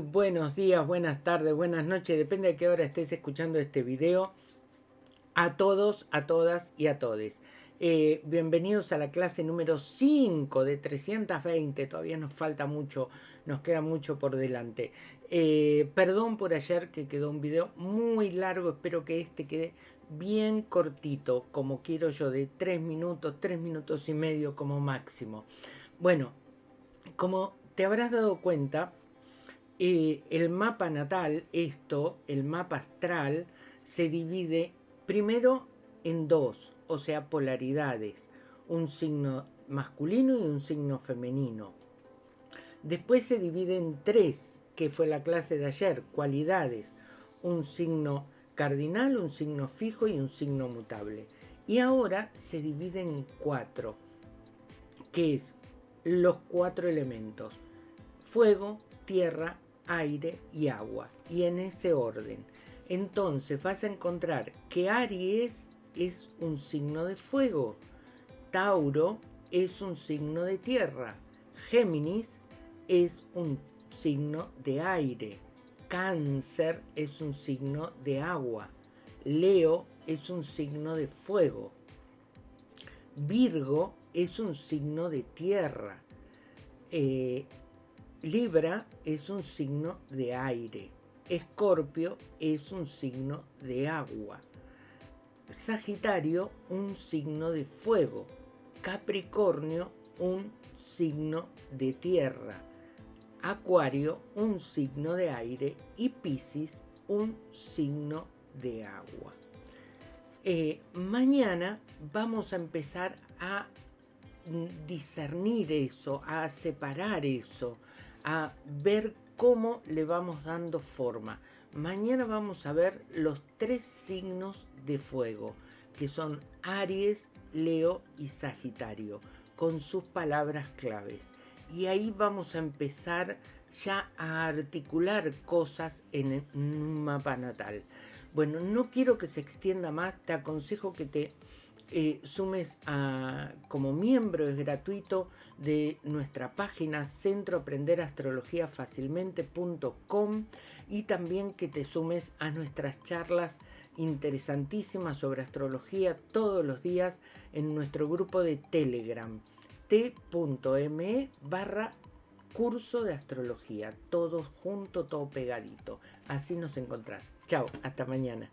buenos días, buenas tardes, buenas noches, depende de qué hora estés escuchando este video. A todos, a todas y a todes. Eh, bienvenidos a la clase número 5 de 320, todavía nos falta mucho, nos queda mucho por delante. Eh, perdón por ayer que quedó un video muy largo, espero que este quede bien cortito, como quiero yo, de 3 minutos, 3 minutos y medio como máximo. Bueno, como te habrás dado cuenta, eh, el mapa natal, esto, el mapa astral, se divide primero en dos, o sea, polaridades, un signo masculino y un signo femenino. Después se divide en tres, que fue la clase de ayer, cualidades, un signo cardinal, un signo fijo y un signo mutable. Y ahora se divide en cuatro, que es los cuatro elementos, fuego, tierra, aire y agua, y en ese orden. Entonces vas a encontrar que Aries es un signo de fuego, Tauro es un signo de tierra, Géminis es un signo de aire, Cáncer es un signo de agua, Leo es un signo de fuego, Virgo es un signo de tierra, eh, Libra es un signo de aire. Escorpio es un signo de agua. Sagitario un signo de fuego. Capricornio un signo de tierra. Acuario un signo de aire y Piscis un signo de agua. Eh, mañana vamos a empezar a discernir eso, a separar eso, a ver cómo le vamos dando forma. Mañana vamos a ver los tres signos de fuego, que son Aries, Leo y Sagitario, con sus palabras claves. Y ahí vamos a empezar ya a articular cosas en un mapa natal. Bueno, no quiero que se extienda más, te aconsejo que te eh, sumes como miembro, es gratuito, de nuestra página centroaprenderastrologiafacilmente.com y también que te sumes a nuestras charlas interesantísimas sobre astrología todos los días en nuestro grupo de Telegram t.me barra curso de astrología, todo junto, todo pegadito. Así nos encontrás. Chao, hasta mañana.